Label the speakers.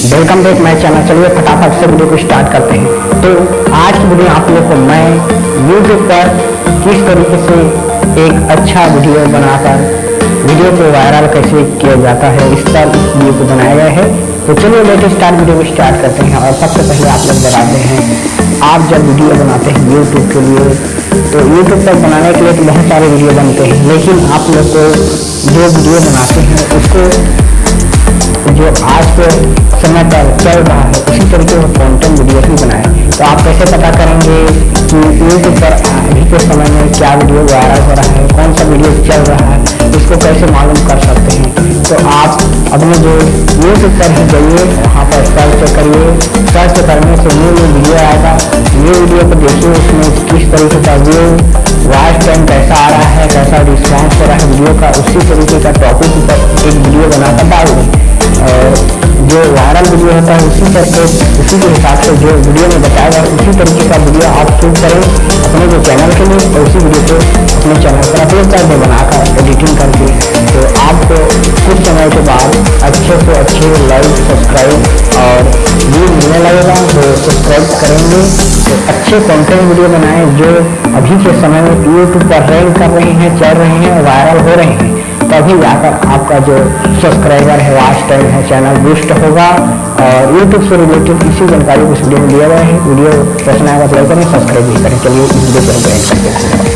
Speaker 1: Welcome back my channel चलिए फटाफट से वीडियो को स्टार्ट करते हैं। तो आज की वीडियो आप लोग को मैं यूट्यूब पर किस तरीके से एक अच्छा वीडियो बनाकर वीडियो को वायरल कैसे किया जाता है, इस पर वीडियो को बनाया गया है। तो चलिए लेटेस्ट स्टार्ट वीडियो को स्टार्ट करते हैं और सबसे पहले आप लोग बताते हैं, आप जब वीडियो बनाते हैं यूट्यूब के लिए तो यूट्यूब पर बनाने के लिए तो बहुत सारे वीडियो बनते हैं, लेकिन आप लोग को जो वीडियो बनाते हैं, उसको जो आज के समय पर चल रहा है, उसी तरीके से कंटेंट वीडियो ही। बनाए तो आप कैसे पता करेंगे कि यूट्यूब पर अभी के समय में क्या वीडियो वायरल हो रहा है कौन सा वीडियो चल रहा है, इसको कैसे मालूम कर सकते हैं? तो आप अपने जो यूट्यूब पर ही, जाइए, वहाँ पर सर्च करिए। सर्च करने से न्यू न्यू वीडियो आएगा। न्यू वीडियो को देखिए, उसमें किस तरीके का व्यू वॉइस टाइम कैसा आ रहा है, कैसा रिस्पॉन्स हो रहा है वीडियो का, उसी तरीके का टॉपिक पर एक वीडियो बनाकर डाल जो वायरल वीडियो होता है, उसी तरह उसी के हिसाब से जो वीडियो में बताया जाए उसी तरीके का वीडियो आप शूट करें अपने जो चैनल के लिए और उसी वीडियो को अपने चैनल पर अपलोड कर दें बनाकर एडिटिंग करके तो आपको कुछ समय के बाद अच्छे से अच्छे लाइक सब्सक्राइब और अच्छे कंटेंट वीडियो बनाएँ जो अभी के समय में यूट्यूब पर रैंक कर रहे हैं चल रहे हैं वायरल हो रहे हैं। तभी जाकर आपका जो सब्सक्राइबर है वाच टाइम है चैनल बूस्ट होगा और यूट्यूब से रिलेटेड इसी जानकारी को इस वीडियो में दिया गया है। वीडियो पसंद आएगा तो लाइक करें सब्सक्राइब भी करें। चलिए इस वीडियो को करते हैं।